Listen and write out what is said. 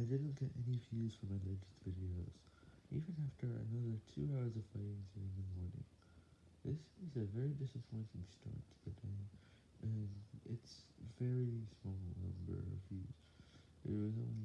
I didn't get any views for my latest videos, even after another 2 hours of fighting during the morning. This is a very disappointing start to the day, and it's very small number of views. It was only